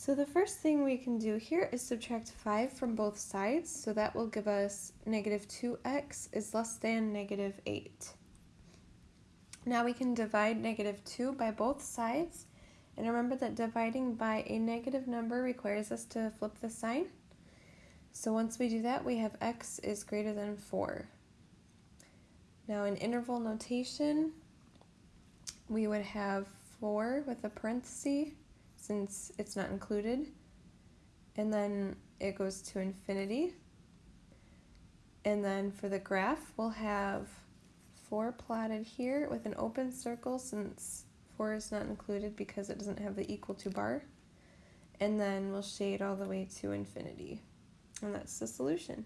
So the first thing we can do here is subtract 5 from both sides, so that will give us negative 2x is less than negative 8. Now we can divide negative 2 by both sides, and remember that dividing by a negative number requires us to flip the sign. So once we do that, we have x is greater than 4. Now in interval notation, we would have 4 with a parenthesis, since it's not included. And then it goes to infinity. And then for the graph, we'll have 4 plotted here with an open circle since 4 is not included because it doesn't have the equal to bar. And then we'll shade all the way to infinity. And that's the solution.